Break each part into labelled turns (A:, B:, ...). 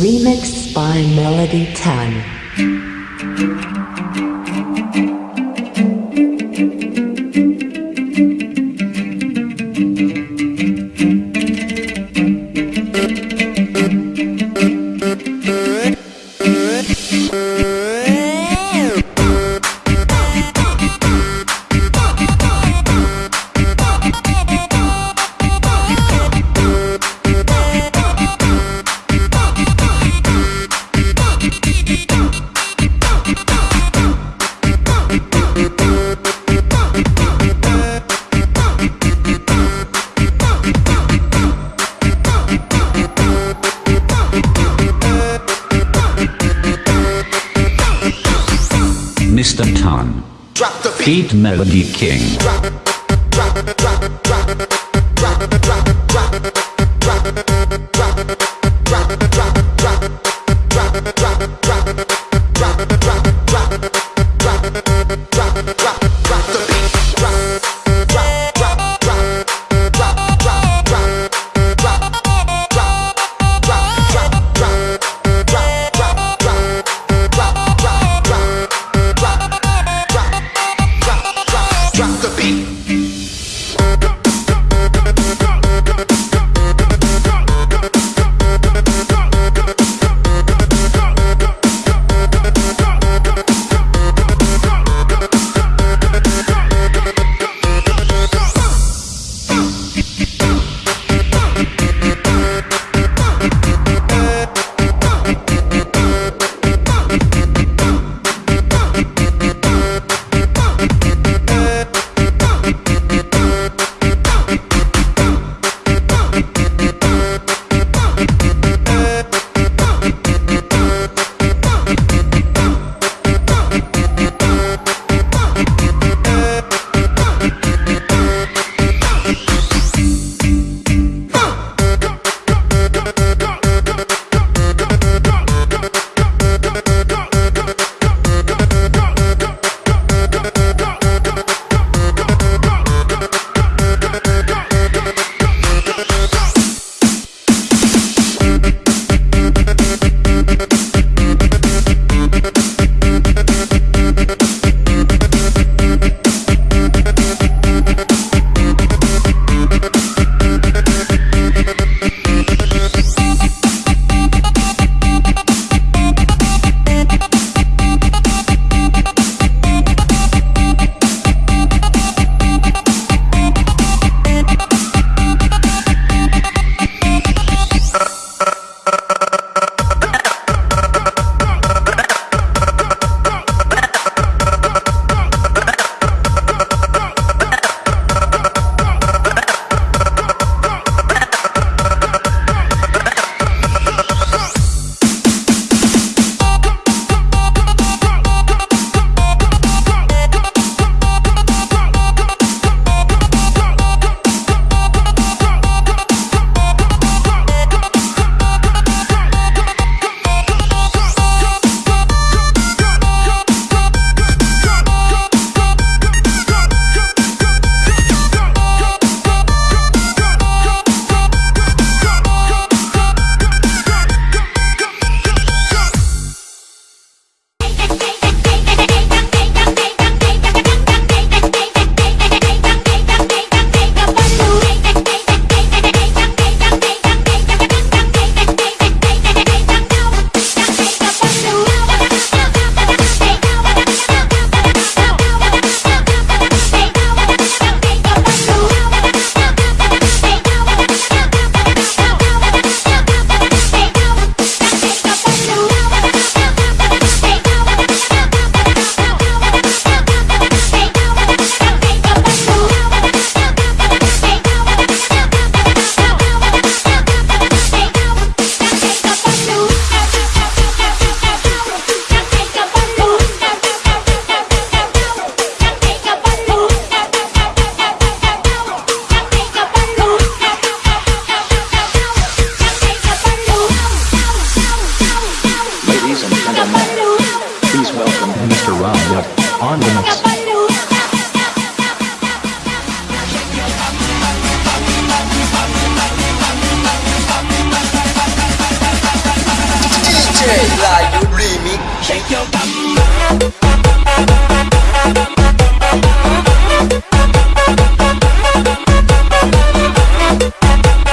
A: Remixed by Melody 10.
B: Beat
C: Melody King.
B: Drop, drop, drop,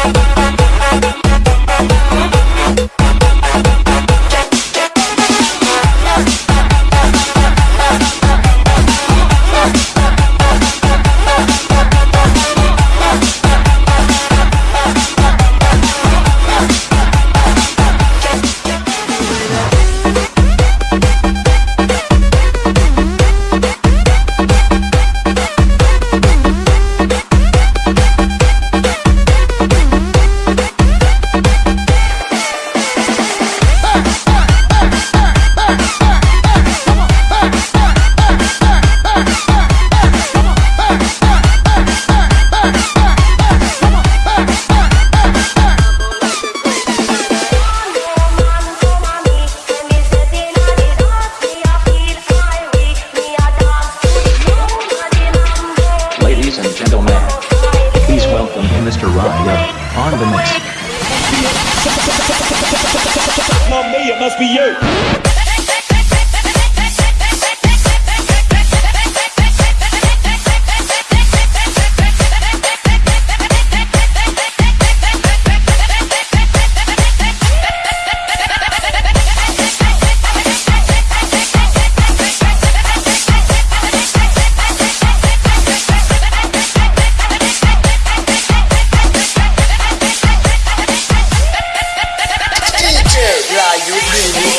D: Ladies
E: must be you.
B: DJ Live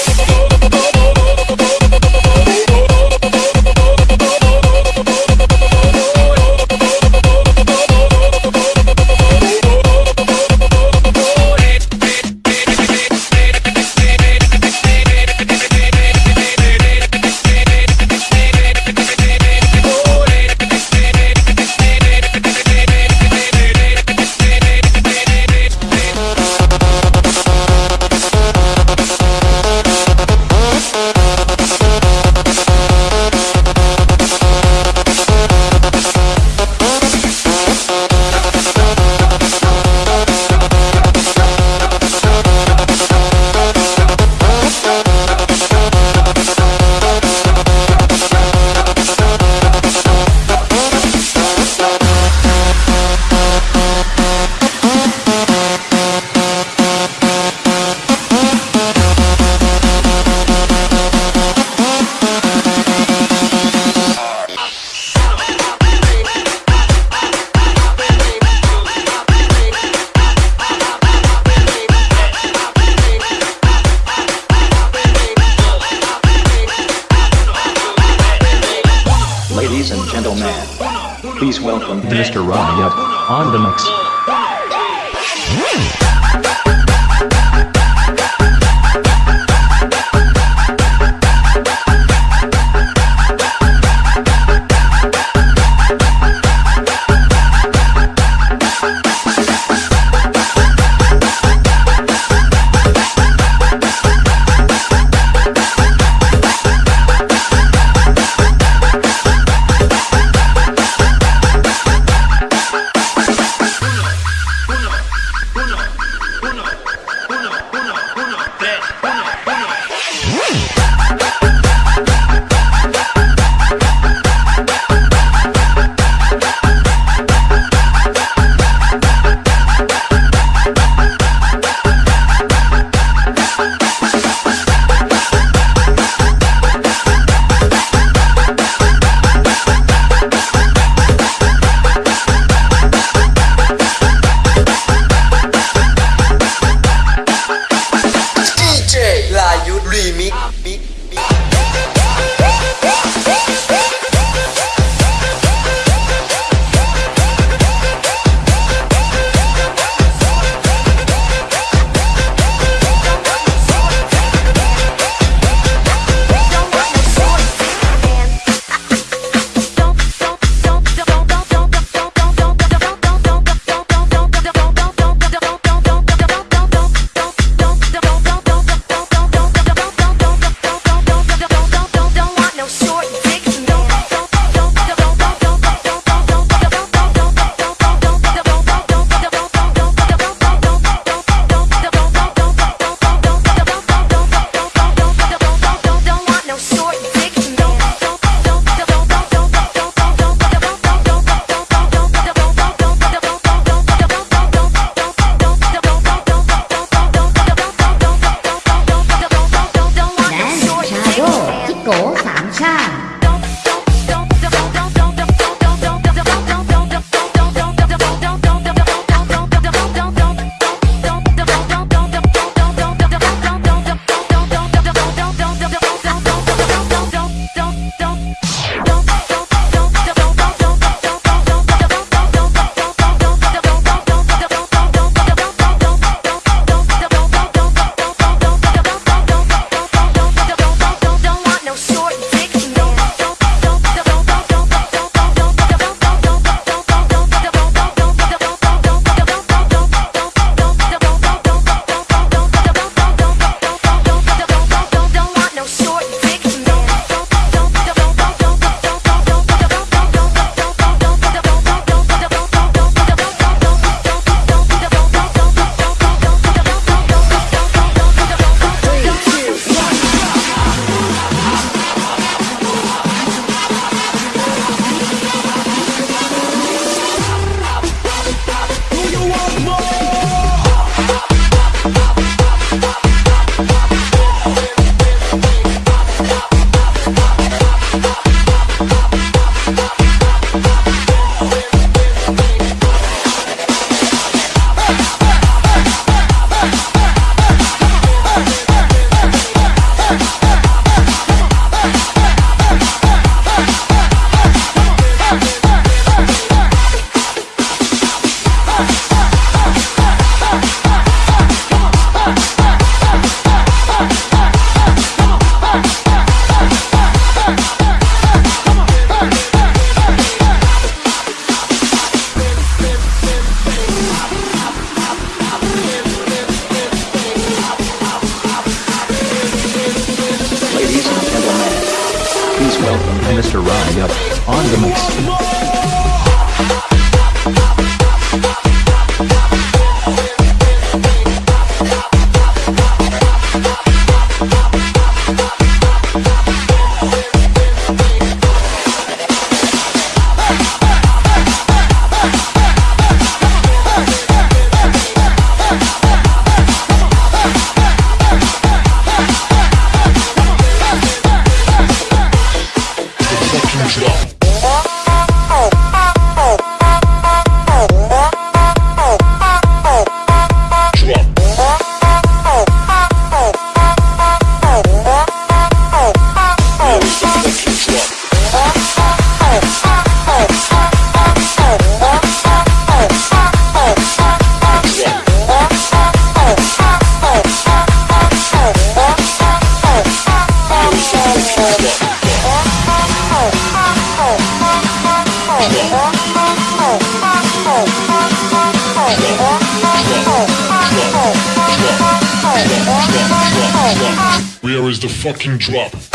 D: the
E: fucking drop.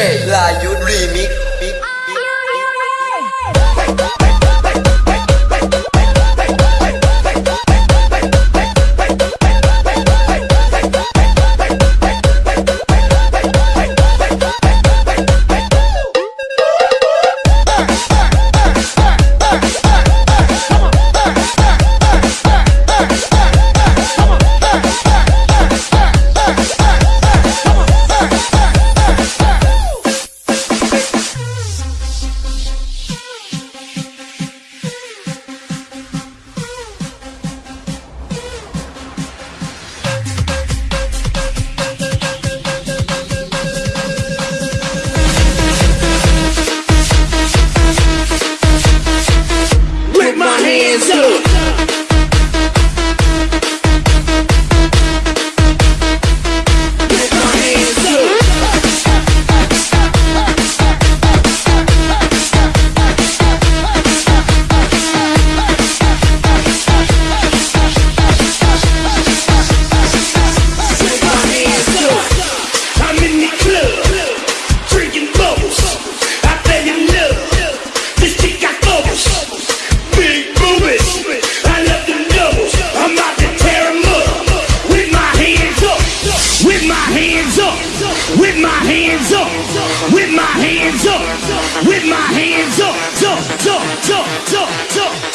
B: Red
F: Lion Remix hands up, with my hands up, with my hands up, up, up, up, up, up.